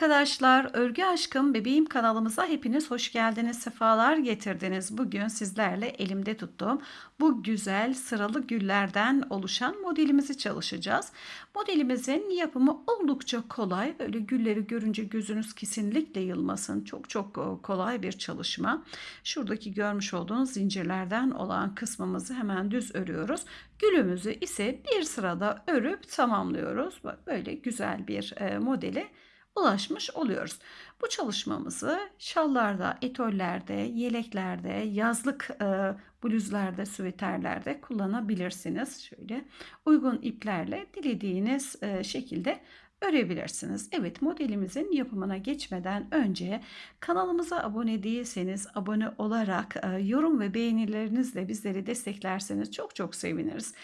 arkadaşlar, Örgü Aşkım Bebeğim kanalımıza hepiniz hoş geldiniz, sefalar getirdiniz. Bugün sizlerle elimde tuttuğum bu güzel sıralı güllerden oluşan modelimizi çalışacağız. Modelimizin yapımı oldukça kolay. Böyle gülleri görünce gözünüz kesinlikle yılmasın. Çok çok e, kolay bir çalışma. Şuradaki görmüş olduğunuz zincirlerden olan kısmımızı hemen düz örüyoruz. Gülümüzü ise bir sırada örüp tamamlıyoruz. Böyle güzel bir e, modeli ulaşmış oluyoruz. Bu çalışmamızı şallarda, etollerde, yeleklerde, yazlık e, bluzlarda, süveterlerde kullanabilirsiniz. Şöyle uygun iplerle dilediğiniz e, şekilde örebilirsiniz. Evet modelimizin yapımına geçmeden önce kanalımıza abone değilseniz abone olarak e, yorum ve beğenilerinizle bizleri desteklerseniz çok çok seviniriz.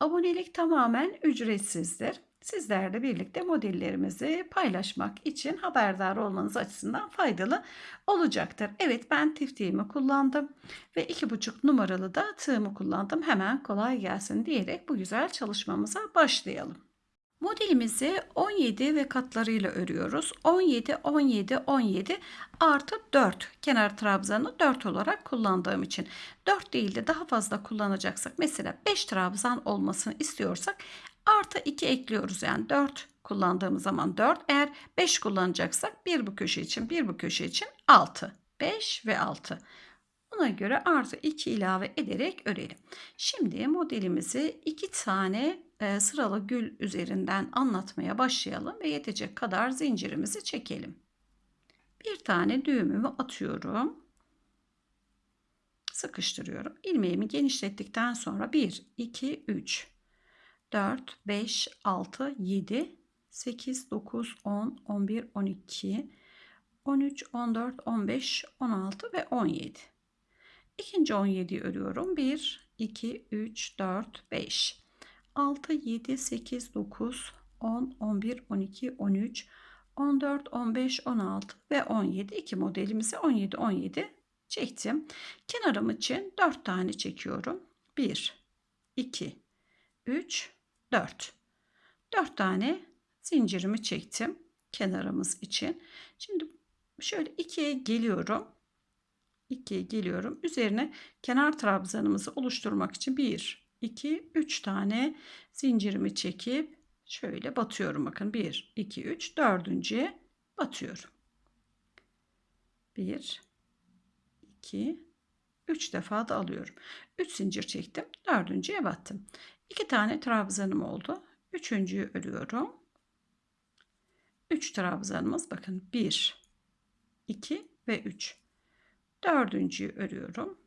Abonelik tamamen ücretsizdir sizlerle birlikte modellerimizi paylaşmak için haberdar olmanız açısından faydalı olacaktır. Evet ben tiftiğimi kullandım ve iki buçuk numaralı da tığımı kullandım. Hemen kolay gelsin diyerek bu güzel çalışmamıza başlayalım. Modelimizi 17 ve katlarıyla örüyoruz. 17, 17, 17 artı 4 kenar trabzanı 4 olarak kullandığım için 4 değil de daha fazla kullanacaksak mesela 5 trabzan olmasını istiyorsak Artı 2 ekliyoruz yani 4 kullandığımız zaman 4. Eğer 5 kullanacaksak bir bu köşe için bir bu köşe için 6. 5 ve 6. Buna göre artı 2 ilave ederek örelim. Şimdi modelimizi 2 tane e, sıralı gül üzerinden anlatmaya başlayalım ve yetecek kadar zincirimizi çekelim. Bir tane düğümümü atıyorum. Sıkıştırıyorum. İlmeğimi genişlettikten sonra 1, 2, 3, 4, 5, 6, 7, 8, 9, 10, 11, 12, 13, 14, 15, 16 ve 17. İkinci 17'yi örüyorum. 1, 2, 3, 4, 5, 6, 7, 8, 9, 10, 11, 12, 13, 14, 15, 16 ve 17. İki modelimizi 17, 17 çektim. Kenarım için 4 tane çekiyorum. 1, 2, 3, 4. 4 tane zincirimi çektim kenarımız için. Şimdi şöyle 2'ye geliyorum. 2'ye geliyorum. Üzerine kenar trabzanımızı oluşturmak için 1, 2, 3 tane zincirimi çekip şöyle batıyorum. Bakın 1, 2, 3, dördüncüye batıyorum. 1, 2, 3 defa da alıyorum. 3 zincir çektim. Dördüncüye battım. 2 tane trabzanım oldu. Üçüncüyü örüyorum. 3 trabzanımız bakın 1, 2 ve 3. Dördüncüyü örüyorum.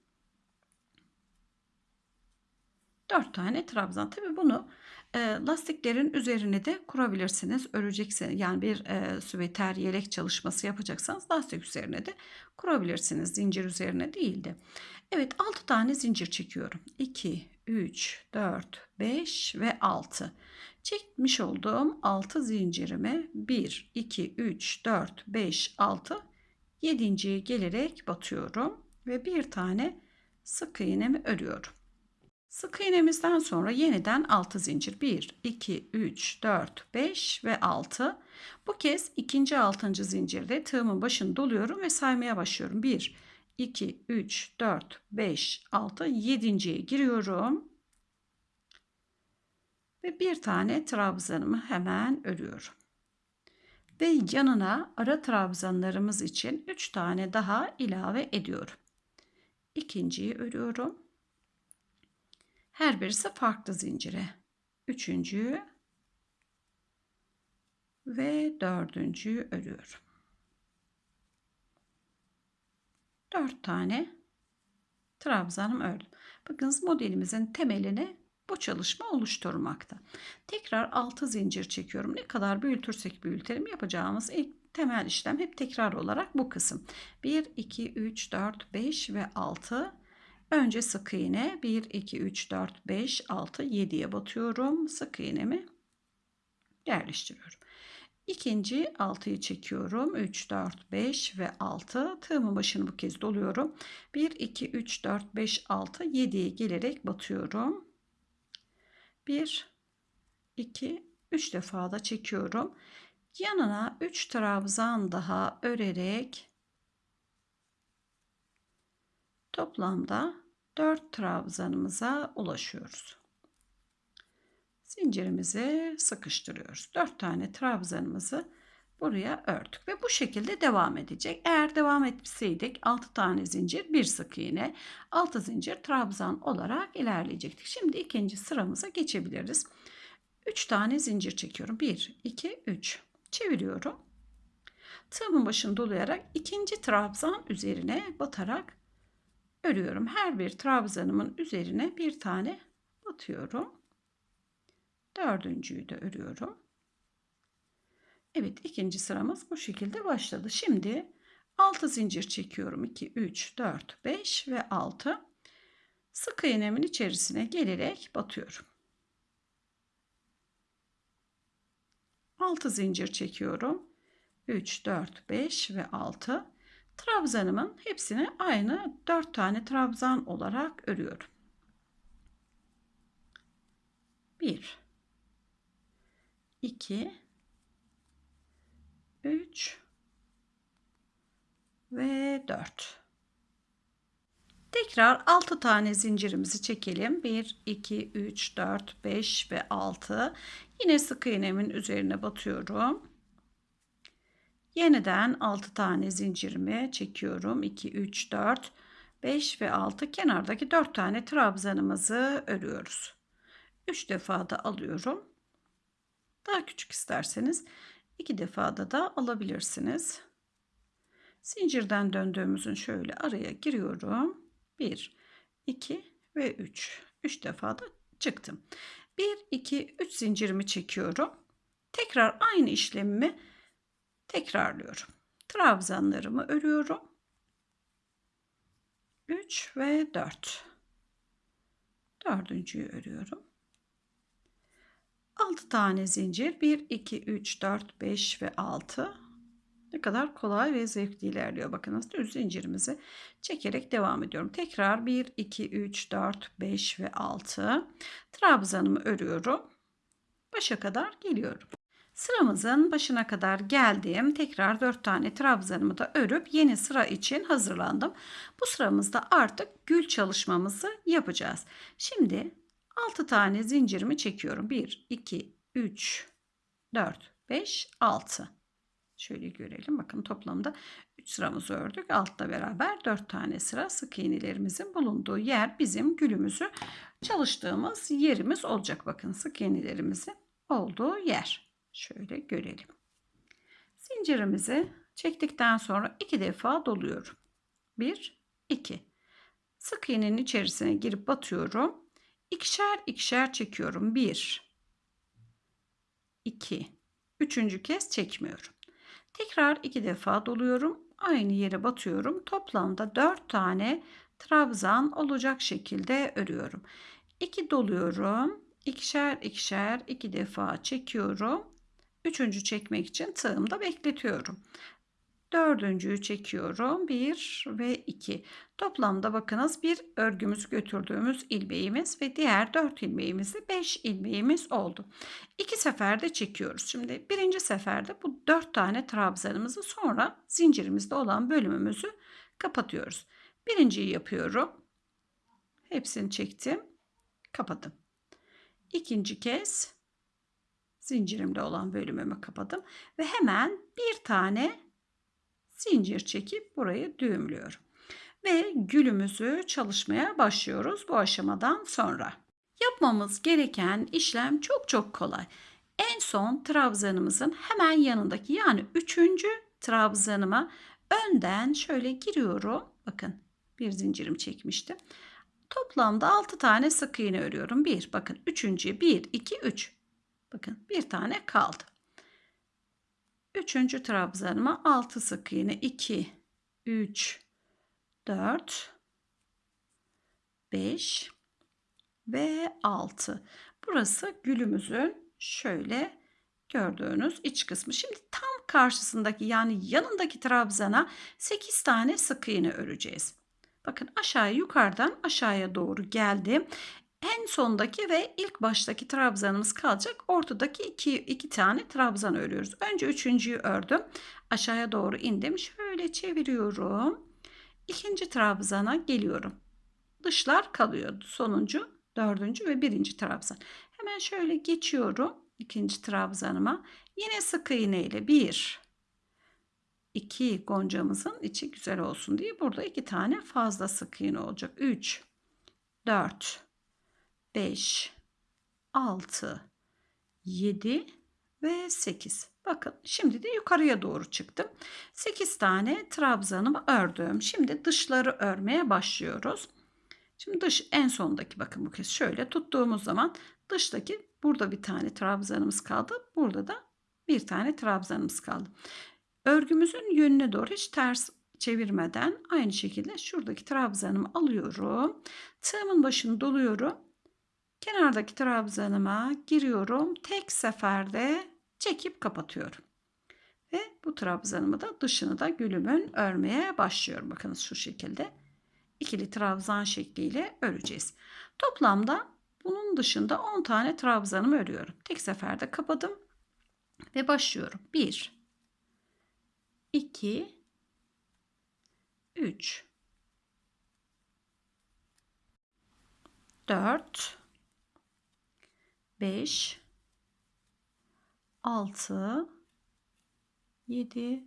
4 tane trabzan. Tabi bunu lastiklerin üzerine de kurabilirsiniz. Öreceksiniz. Yani bir e, süveter yelek çalışması yapacaksanız lastik üzerine de kurabilirsiniz. Zincir üzerine değil de. Evet 6 tane zincir çekiyorum. 2, 3, 4, 5 ve 6. Çekmiş olduğum 6 zincirimi 1, 2, 3, 4, 5, 6, 7.ye gelerek batıyorum ve bir tane sık iğnemi örüyorum. Sık iğnemizden sonra yeniden 6 zincir 1, 2, 3, 4, 5 ve 6. Bu kez ikinci 6. zincirde tığımın başını doluyorum ve saymaya başlıyorum. 1, 2, 3, 4, 5, 6, 7.ye giriyorum. Ve bir tane trabzanımı hemen örüyorum. Ve yanına ara trabzanlarımız için 3 tane daha ilave ediyorum. İkinciyi örüyorum. Her birisi farklı zincire. Üçüncüyü ve dördüncüyü örüyorum. Dört tane trabzanım ördüm. Bakınız modelimizin temelini bu çalışma oluşturmakta. Tekrar 6 zincir çekiyorum. Ne kadar büyütürsek büyütelim yapacağımız ilk temel işlem hep tekrar olarak bu kısım. 1, 2, 3, 4, 5 ve 6. Önce sık iğne 1, 2, 3, 4, 5, 6, 7'ye batıyorum. Sık iğnemi yerleştiriyorum. İkinci 6'yı çekiyorum. 3, 4, 5 ve 6. Tığımın başını bu kez doluyorum. 1, 2, 3, 4, 5, 6, 7'ye gelerek batıyorum. 1, 2, 3 defa da çekiyorum. Yanına 3 trabzan daha örerek toplamda 4 trabzanımıza ulaşıyoruz. Zincirimizi sıkıştırıyoruz. 4 tane trabzanımızı buraya ördük ve bu şekilde devam edecek. Eğer devam etseydik 6 tane zincir, bir sık iğne, 6 zincir trabzan olarak ilerleyecektik. Şimdi ikinci sıramıza geçebiliriz. 3 tane zincir çekiyorum. 1, 2, 3. Çeviriyorum. Tığımın başını dolayarak ikinci trabzan üzerine batarak örüyorum. Her bir trabzanımın üzerine bir tane batıyorum. Dördüncüyü de örüyorum. Evet ikinci sıramız bu şekilde başladı. Şimdi 6 zincir çekiyorum. 2, 3, 4, 5 ve 6. Sık iğnemin içerisine gelerek batıyorum. 6 zincir çekiyorum. 3, 4, 5 ve 6. Trabzanımın hepsini aynı 4 tane trabzan olarak örüyorum. 1 2 3 ve 4. Tekrar 6 tane zincirimizi çekelim. 1, 2, 3, 4, 5 ve 6. Yine sık iğnemin üzerine batıyorum. Yeniden 6 tane zincirimi çekiyorum. 2, 3, 4, 5 ve 6. Kenardaki 4 tane trabzanımızı örüyoruz. 3 defa da alıyorum. Daha küçük isterseniz 2 defada da alabilirsiniz. Zincirden döndüğümüzün şöyle araya giriyorum. 1, 2 ve 3. 3 defa da çıktım. 1, 2, 3 zincirimi çekiyorum. Tekrar aynı işlemimi tekrarlıyorum. Trabzanlarımı örüyorum. 3 ve 4. Dördüncüyü örüyorum. 6 tane zincir. 1, 2, 3, 4, 5 ve 6. Ne kadar kolay ve zevkli ilerliyor. Bakınız düz zincirimizi çekerek devam ediyorum. Tekrar 1, 2, 3, 4, 5 ve 6. Trabzanımı örüyorum. Başa kadar geliyorum. Sıramızın başına kadar geldim. Tekrar 4 tane trabzanımı da örüp yeni sıra için hazırlandım. Bu sıramızda artık gül çalışmamızı yapacağız. Şimdi 6 tane zincirimi çekiyorum. 1, 2, 3, 4, 5, 6. Şöyle görelim. Bakın toplamda 3 sıramızı ördük. Altta beraber 4 tane sıra sık iğnelerimizin bulunduğu yer bizim gülümüzü çalıştığımız yerimiz olacak. Bakın sık iğnelerimizin olduğu yer. Şöyle görelim. Zincirimizi çektikten sonra iki defa doluyorum. 1, 2. Sık iğnenin içerisine girip batıyorum. İkişer ikişer çekiyorum. 1, 2, üçüncü kez çekmiyorum. Tekrar iki defa doluyorum. Aynı yere batıyorum. Toplamda 4 tane trabzan olacak şekilde örüyorum. 2 doluyorum. İkişer ikişer iki defa çekiyorum. Üçüncü çekmek için tığımda bekletiyorum. Dördüncüyü çekiyorum. 1 ve 2. Toplamda bakınız bir örgümüzü götürdüğümüz ilmeğimiz ve diğer 4 ilmeğimizde 5 ilmeğimiz oldu. İki seferde çekiyoruz. Şimdi birinci seferde bu 4 tane trabzanımızı sonra zincirimizde olan bölümümüzü kapatıyoruz. Birinciyi yapıyorum. Hepsini çektim. Kapadım. İkinci kez zincirimde olan bölümümü kapadım ve hemen bir tane zincir çekip burayı düğümlüyorum. Ve gülümüzü çalışmaya başlıyoruz bu aşamadan sonra. Yapmamız gereken işlem çok çok kolay. En son trabzanımızın hemen yanındaki yani üçüncü trabzanıma önden şöyle giriyorum. Bakın bir zincirim çekmiştim. Toplamda 6 tane sık iğne örüyorum. 1 bakın üçüncü 1 2 3. Bakın bir tane kaldı. Üçüncü trabzanıma 6 sık iğne 2 3 4 5 ve 6. Burası gülümüzün şöyle gördüğünüz iç kısmı. Şimdi tam karşısındaki yani yanındaki trabzana 8 tane sık iğne öreceğiz. Bakın aşağıya yukarıdan aşağıya doğru geldim. En sondaki ve ilk baştaki trabzanımız kalacak. Ortadaki iki, iki tane trabzan örüyoruz. Önce üçüncüyü ördüm. Aşağıya doğru indim. Şöyle çeviriyorum. İkinci trabzana geliyorum. Dışlar kalıyor. Sonuncu, dördüncü ve birinci trabzan. Hemen şöyle geçiyorum ikinci trabzanıma. Yine sık iğne ile bir, iki goncamızın içi güzel olsun diye burada iki tane fazla sık iğne olacak. 3, 4, 5, 6, 7 ve 8. Bakın şimdi de yukarıya doğru çıktım. 8 tane trabzanımı ördüm. Şimdi dışları örmeye başlıyoruz. Şimdi dış en sondaki bakın bu kez şöyle tuttuğumuz zaman dıştaki burada bir tane trabzanımız kaldı. Burada da bir tane trabzanımız kaldı. Örgümüzün yönüne doğru hiç ters çevirmeden aynı şekilde şuradaki trabzanımı alıyorum. Tığımın başını doluyorum. Kenardaki trabzanıma giriyorum. Tek seferde çekip kapatıyorum. Ve bu trabzanımı da dışını da gülümün örmeye başlıyorum. Bakınız şu şekilde ikili trabzan şekliyle öreceğiz. Toplamda bunun dışında 10 tane trabzanımı örüyorum. Tek seferde kapadım ve başlıyorum. 1 2 3 4 5 6 7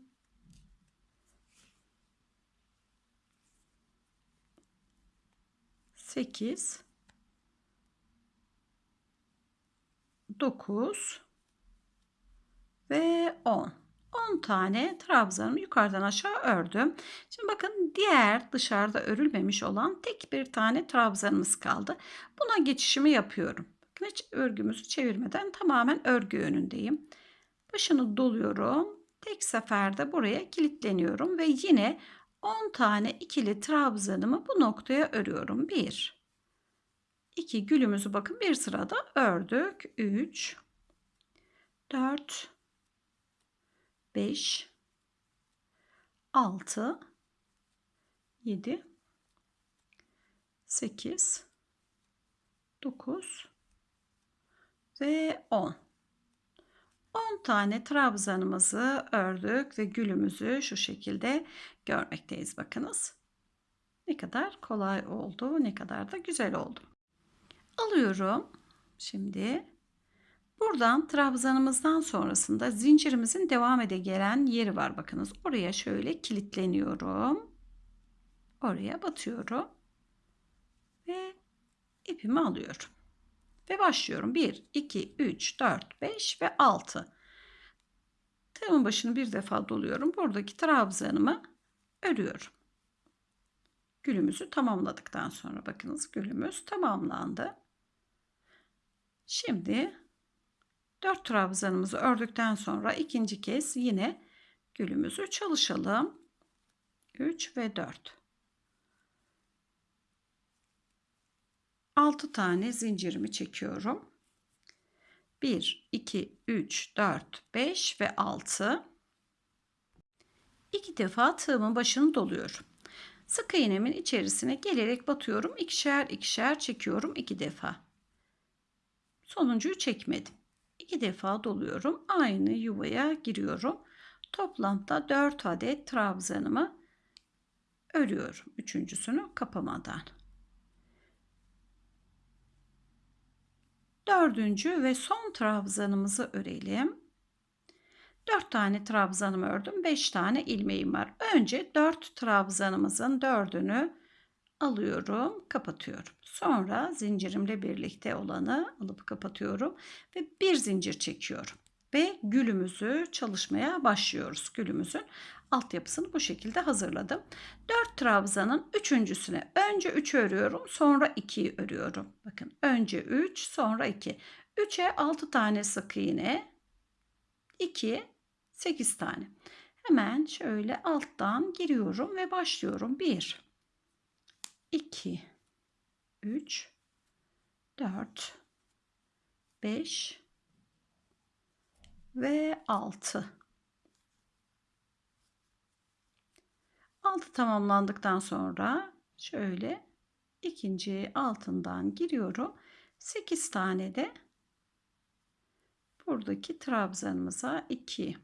8 9 ve 10. 10 tane trabzanımı yukarıdan aşağı ördüm. Şimdi bakın diğer dışarıda örülmemiş olan tek bir tane trabzanımız kaldı. Buna geçişimi yapıyorum. Hiç örgümüzü çevirmeden tamamen örgü önündeyim. Başını doluyorum. Tek seferde buraya kilitleniyorum ve yine 10 tane ikili trabzanımı bu noktaya örüyorum. 1 2 gülümüzü bakın bir sırada ördük. 3 4 5 6 7 8 9 ve 10 10 tane trabzanımızı ördük ve gülümüzü şu şekilde görmekteyiz bakınız. Ne kadar kolay oldu, ne kadar da güzel oldu. Alıyorum. Şimdi buradan trabzanımızdan sonrasında zincirimizin devam ede gelen yeri var bakınız. Oraya şöyle kilitleniyorum. Oraya batıyorum. Ve ipimi alıyorum. Ve başlıyorum. 1, 2, 3, 4, 5 ve 6. Tığımın başını bir defa doluyorum. Buradaki trabzanımı örüyorum. Gülümüzü tamamladıktan sonra bakınız gülümüz tamamlandı. Şimdi 4 trabzanımızı ördükten sonra ikinci kez yine gülümüzü çalışalım. 3 ve 4. 6 tane zincirimi çekiyorum. 1, 2, 3, 4, 5 ve 6. 2 defa tığımın başını doluyorum. Sık iğnemin içerisine gelerek batıyorum. ikişer ikişer çekiyorum 2 defa. Sonuncuyu çekmedim. 2 defa doluyorum. Aynı yuvaya giriyorum. Toplamda 4 adet trabzanımı örüyorum. Üçüncüsünü kapamadan. Dördüncü ve son trabzanımızı örelim. 4 tane trabzanımı ördüm. 5 tane ilmeğim var. Önce 4 trabzanımızın 4'ünü alıyorum, kapatıyorum. Sonra zincirimle birlikte olanı alıp kapatıyorum ve bir zincir çekiyorum. Ve gülümüzü çalışmaya başlıyoruz. Gülümüzün altyapısını bu şekilde hazırladım. 4 trabzanın üçüncüsüne önce 3 örüyorum sonra 2'yi örüyorum. Bakın önce 3 sonra 2. 3'e 6 tane sık iğne 2 8 tane. Hemen şöyle alttan giriyorum ve başlıyorum. 1 2 3 4 5 ve 6 6 tamamlandıktan sonra şöyle ikinci altından giriyorum 8 tane de buradaki trabzanımıza 2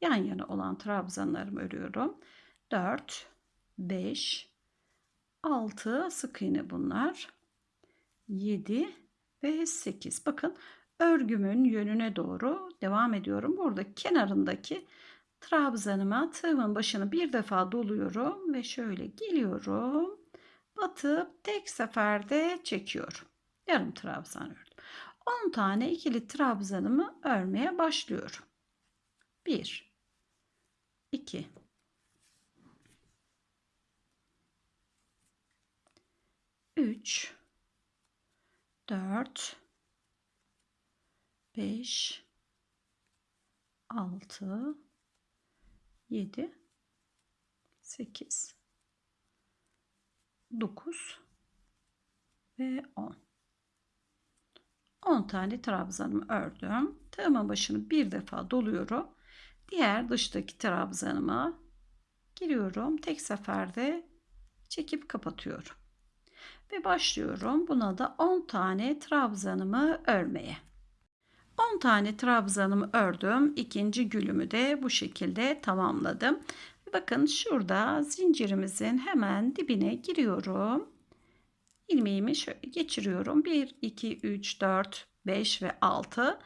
yan yana olan trabzanlarımı örüyorum. 4 5 6 sık iğne bunlar. 7 ve 8. Bakın örgümün yönüne doğru devam ediyorum. Burada kenarındaki trabzanıma tığımın başını bir defa doluyorum ve şöyle geliyorum. Batıp tek seferde çekiyorum. Yarım trabzan ördüm. 10 tane ikili trabzanımı örmeye başlıyorum. 1 2 3 4 5 6 7 8 9 ve 10 10 tane trabzanımı ördüm. Tığımın başını bir defa doluyorum. Diğer dıştaki trabzanıma giriyorum. Tek seferde çekip kapatıyorum. Ve başlıyorum. Buna da 10 tane trabzanımı örmeye. 10 tane trabzanımı ördüm. İkinci gülümü de bu şekilde tamamladım. Bakın şurada zincirimizin hemen dibine giriyorum. İlmeğimi şöyle geçiriyorum. 1, 2, 3, 4, 5 ve 6.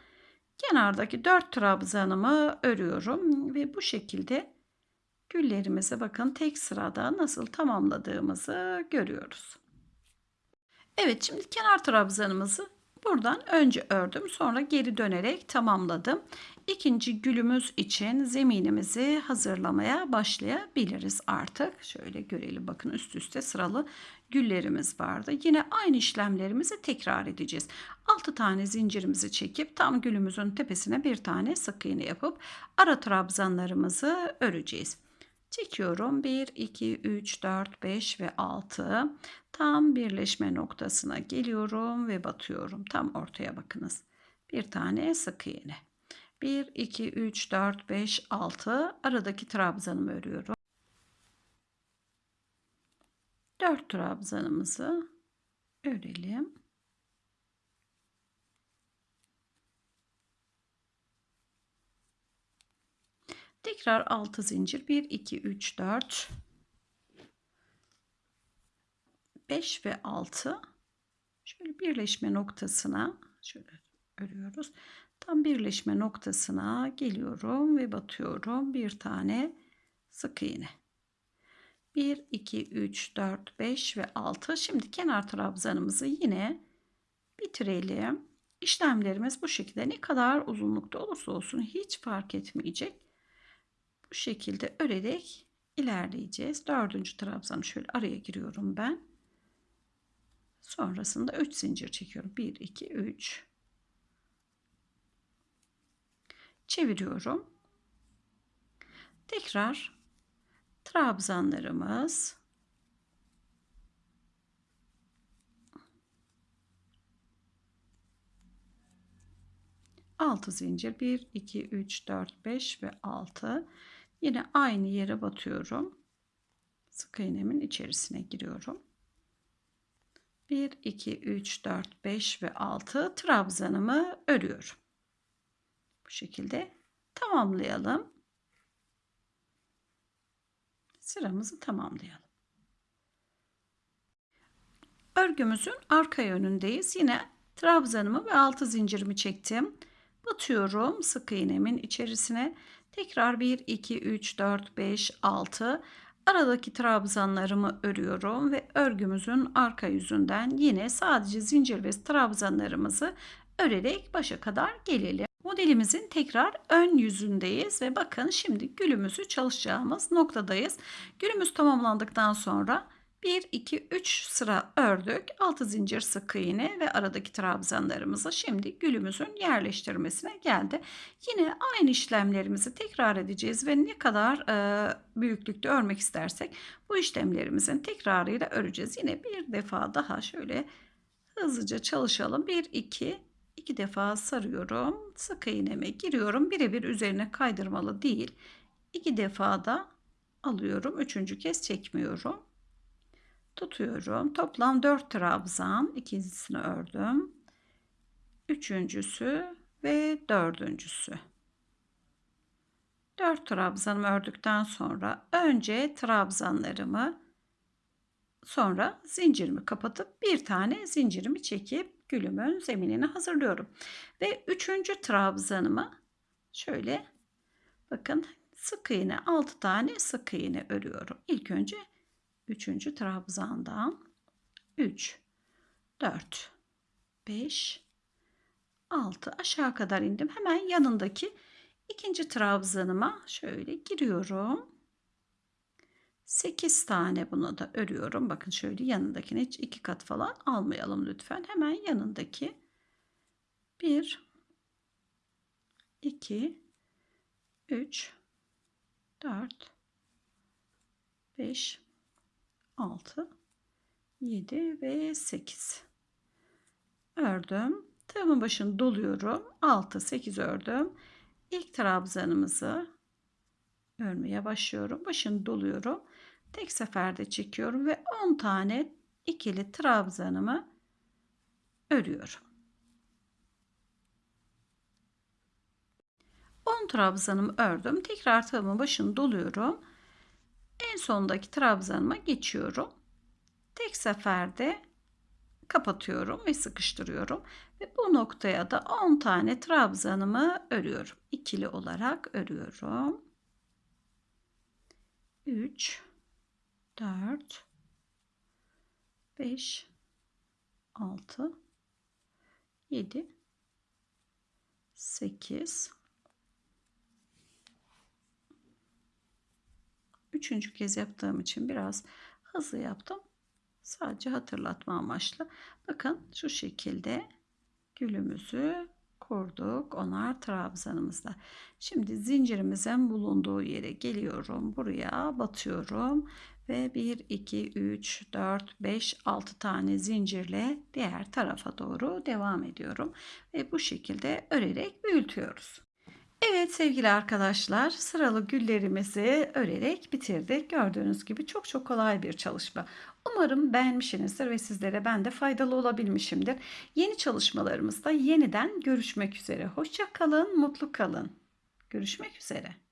Kenardaki 4 trabzanımı örüyorum ve bu şekilde güllerimizi bakın tek sırada nasıl tamamladığımızı görüyoruz. Evet şimdi kenar trabzanımızı buradan önce ördüm sonra geri dönerek tamamladım. İkinci gülümüz için zeminimizi hazırlamaya başlayabiliriz artık. Şöyle görelim bakın üst üste sıralı güllerimiz vardı. Yine aynı işlemlerimizi tekrar edeceğiz. 6 tane zincirimizi çekip tam gülümüzün tepesine bir tane sık iğne yapıp ara trabzanlarımızı öreceğiz. Çekiyorum. 1, 2, 3, 4, 5 ve 6. Tam birleşme noktasına geliyorum ve batıyorum. Tam ortaya bakınız. Bir tane sık iğne. 1, 2, 3, 4, 5, 6. Aradaki trabzanımı örüyorum. 4 trabzanımızı örelim. Tekrar 6 zincir 1 2 3 4 5 ve 6 şöyle birleşme noktasına şöyle örüyoruz. Tam birleşme noktasına geliyorum ve batıyorum. Bir tane sık iğne. 1 2 3 4 5 ve 6. Şimdi kenar trabzanımızı yine bitirelim. İşlemlerimiz bu şekilde ne kadar uzunlukta olursa olsun hiç fark etmeyecek. Bu şekilde örerek ilerleyeceğiz. Dördüncü trabzanı şöyle araya giriyorum ben. Sonrasında 3 zincir çekiyorum. 1, 2, 3. Çeviriyorum. Tekrar trabzanlarımız altı zincir 1 2 3 4 5 ve 6 yine aynı yere batıyorum. Sık iğnemin içerisine giriyorum. 1 2 3 4 5 ve 6 trabzanımı örüyorum. Bu şekilde tamamlayalım. Sıramızı tamamlayalım. Örgümüzün arka yönündeyiz. Yine trabzanımı ve 6 zincirimi çektim. Batıyorum sık iğnemin içerisine tekrar 1 2 3 4 5 6 aradaki trabzanlarımı örüyorum ve örgümüzün arka yüzünden yine sadece zincir ve trabzanlarımızı örerek başa kadar gelelim. Modelimizin tekrar ön yüzündeyiz ve bakın şimdi gülümüzü çalışacağımız noktadayız. Gülümüz tamamlandıktan sonra 1 2 3 sıra ördük. 6 zincir sık iğne ve aradaki trabzanlarımızı şimdi gülümüzün yerleştirmesine geldi. Yine aynı işlemlerimizi tekrar edeceğiz ve ne kadar e, büyüklükte örmek istersek bu işlemlerimizin tekrarıyla öreceğiz. Yine bir defa daha şöyle hızlıca çalışalım. 1 2 iki defa sarıyorum. Sık iğneme giriyorum. Birebir üzerine kaydırmalı değil. İki defa da alıyorum. Üçüncü kez çekmiyorum tutuyorum. Toplam 4 trabzan ikincisini ördüm. üçüncüsü ve dördüncüsü. 4 trabzanımı ördükten sonra önce trabzanlarımı sonra zincirimi kapatıp bir tane zincirimi çekip gülümün zeminini hazırlıyorum. Ve üçüncü trabzanımı şöyle bakın sık iğne 6 tane sık iğne örüyorum. İlk önce üçüncü trabzandan 3 4 5 6 aşağı kadar indim. Hemen yanındaki ikinci trabzanıma şöyle giriyorum. 8 tane bunu da örüyorum. Bakın şöyle yanındakini hiç iki kat falan almayalım lütfen. Hemen yanındaki 1 2 3 4 5 6 7 ve 8 ördüm. Tığımın başını doluyorum. 6 8 ördüm. İlk trabzanımızı örmeye başlıyorum. Başını doluyorum. Tek seferde çekiyorum ve 10 tane ikili trabzanımı örüyorum. 10 trabzanımı ördüm. Tekrar tığımın başını doluyorum. En sondaki trabzanıma geçiyorum. Tek seferde kapatıyorum ve sıkıştırıyorum. Ve bu noktaya da 10 tane trabzanımı örüyorum. İkili olarak örüyorum. 3 4 5 6 7 8 Üçüncü kez yaptığım için biraz hızlı yaptım. Sadece hatırlatma amaçlı. Bakın şu şekilde gülümüzü kurduk. Onar trabzanımızda. Şimdi zincirimizin bulunduğu yere geliyorum. Buraya batıyorum. Ve 1, 2, 3, 4, 5, 6 tane zincirle diğer tarafa doğru devam ediyorum. Ve bu şekilde örerek büyütüyoruz. Evet sevgili arkadaşlar sıralı güllerimizi örerek bitirdik. Gördüğünüz gibi çok çok kolay bir çalışma. Umarım beğenmişsinizdir ve sizlere ben de faydalı olabilmişimdir. Yeni çalışmalarımızda yeniden görüşmek üzere. Hoşça kalın, mutlu kalın. Görüşmek üzere.